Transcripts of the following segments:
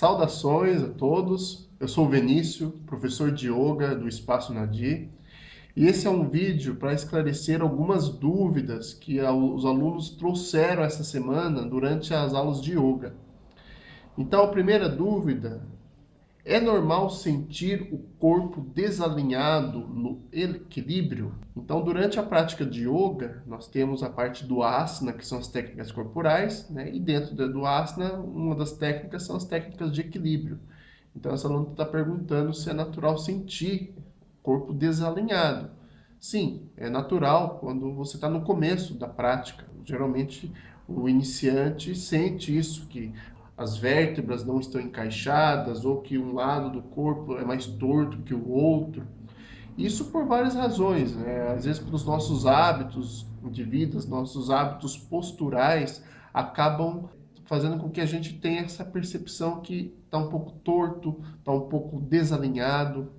Saudações a todos, eu sou o Venício, professor de Yoga do Espaço Nadi, e esse é um vídeo para esclarecer algumas dúvidas que os alunos trouxeram essa semana durante as aulas de Yoga. Então a primeira dúvida é normal sentir o corpo desalinhado no equilíbrio? Então, durante a prática de yoga, nós temos a parte do asana, que são as técnicas corporais, né? e dentro do asana, uma das técnicas são as técnicas de equilíbrio. Então, essa aluna está perguntando se é natural sentir o corpo desalinhado. Sim, é natural quando você está no começo da prática. Geralmente, o iniciante sente isso, que as vértebras não estão encaixadas ou que um lado do corpo é mais torto que o outro. Isso por várias razões, né? às vezes pelos nossos hábitos de vida, nossos hábitos posturais acabam fazendo com que a gente tenha essa percepção que está um pouco torto, está um pouco desalinhado.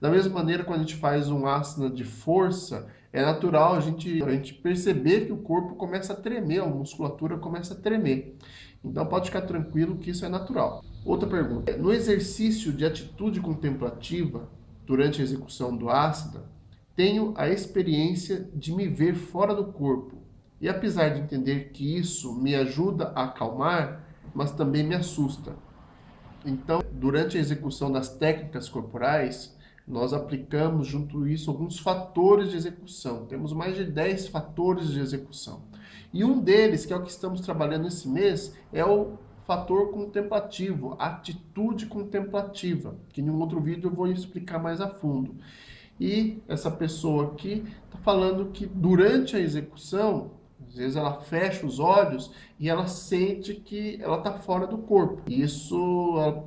Da mesma maneira, quando a gente faz um asana de força, é natural a gente, a gente perceber que o corpo começa a tremer, a musculatura começa a tremer. Então pode ficar tranquilo que isso é natural. Outra pergunta. No exercício de atitude contemplativa, durante a execução do ácida, tenho a experiência de me ver fora do corpo. E apesar de entender que isso me ajuda a acalmar, mas também me assusta. Então, durante a execução das técnicas corporais, nós aplicamos junto a isso alguns fatores de execução. Temos mais de 10 fatores de execução. E um deles, que é o que estamos trabalhando esse mês, é o fator contemplativo, atitude contemplativa, que em um outro vídeo eu vou explicar mais a fundo. E essa pessoa aqui está falando que durante a execução, às vezes ela fecha os olhos e ela sente que ela está fora do corpo. Isso ela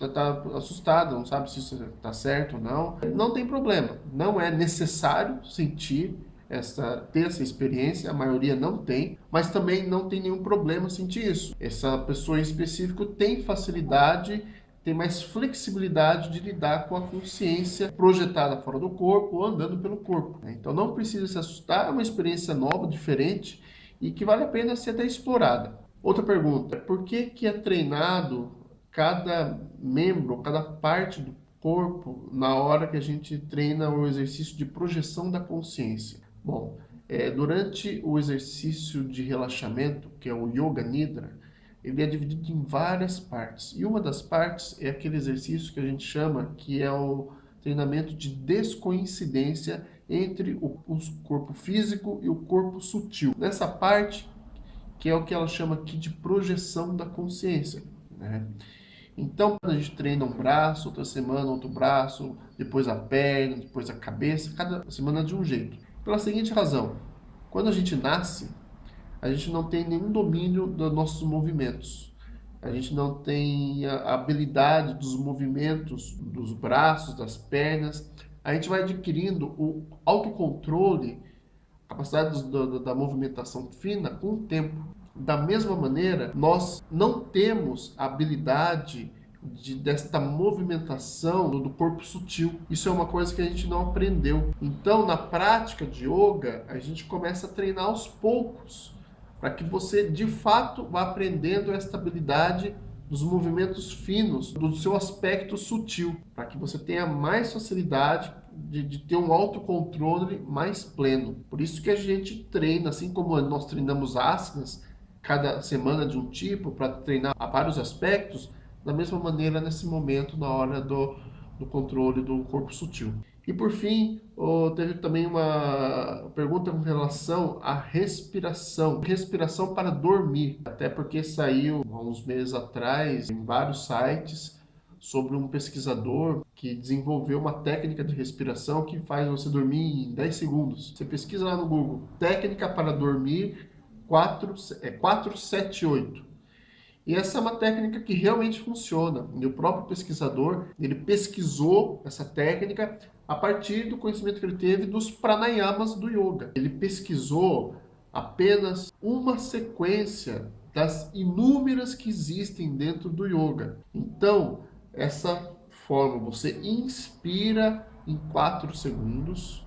está assustada, não sabe se isso está certo ou não. Não tem problema, não é necessário sentir essa, ter essa experiência, a maioria não tem, mas também não tem nenhum problema sentir isso. Essa pessoa em específico tem facilidade, tem mais flexibilidade de lidar com a consciência projetada fora do corpo ou andando pelo corpo. Né? Então não precisa se assustar, é uma experiência nova, diferente e que vale a pena ser até explorada. Outra pergunta, por que, que é treinado cada membro, cada parte do corpo na hora que a gente treina o exercício de projeção da consciência? Bom, é, durante o exercício de relaxamento, que é o Yoga Nidra, ele é dividido em várias partes. E uma das partes é aquele exercício que a gente chama que é o treinamento de descoincidência entre o, corpo físico e o corpo sutil. Nessa parte, que é o que ela chama aqui de projeção da consciência. Né? Então, quando a gente treina um braço, outra semana outro braço, depois a perna, depois a cabeça, cada semana de um jeito. Pela seguinte razão, quando a gente nasce, a gente não tem nenhum domínio dos nossos movimentos. A gente não tem a habilidade dos movimentos dos braços, das pernas. A gente vai adquirindo o autocontrole, capacidade da, da movimentação fina com o tempo. Da mesma maneira, nós não temos habilidade de, desta movimentação do corpo sutil. Isso é uma coisa que a gente não aprendeu. Então, na prática de yoga, a gente começa a treinar aos poucos, para que você, de fato, vá aprendendo esta habilidade dos movimentos finos, do seu aspecto sutil, para que você tenha mais facilidade de, de, ter um autocontrole mais pleno. Por isso que a gente treina, assim como nós treinamos asanas, cada semana de um tipo, para treinar a vários aspectos, da mesma maneira nesse momento, na hora do, do controle do corpo sutil. E por fim, teve também uma pergunta com relação à respiração. Respiração para dormir, até porque saiu há uns meses atrás em vários sites sobre um pesquisador que desenvolveu uma técnica de respiração que faz você dormir em 10 segundos. Você pesquisa lá no Google, técnica para dormir 4, é 478. E essa é uma técnica que realmente funciona. E o próprio pesquisador, ele pesquisou essa técnica a partir do conhecimento que ele teve dos pranayamas do yoga. Ele pesquisou apenas uma sequência das inúmeras que existem dentro do yoga. Então, essa forma, você inspira em 4 segundos,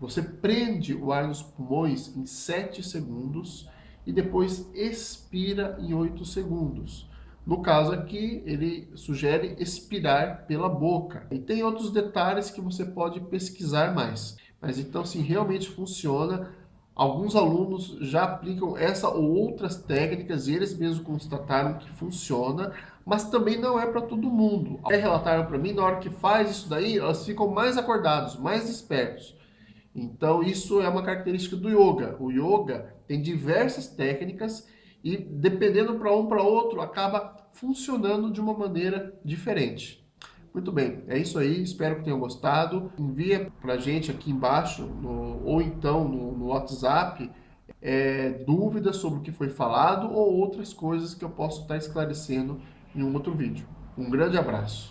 você prende o ar nos pulmões em 7 segundos e depois expira em 8 segundos. No caso aqui, ele sugere expirar pela boca. E tem outros detalhes que você pode pesquisar mais. Mas então, se realmente funciona, alguns alunos já aplicam essa ou outras técnicas e eles mesmos constataram que funciona, mas também não é para todo mundo. Até relataram para mim, na hora que faz isso daí, elas ficam mais acordados, mais espertos. Então, isso é uma característica do yoga. O yoga tem diversas técnicas e, dependendo para um para outro, acaba funcionando de uma maneira diferente. Muito bem, é isso aí, espero que tenham gostado. Envia para gente aqui embaixo, no, ou então no, no WhatsApp, é, dúvidas sobre o que foi falado ou outras coisas que eu posso estar esclarecendo em um outro vídeo. Um grande abraço.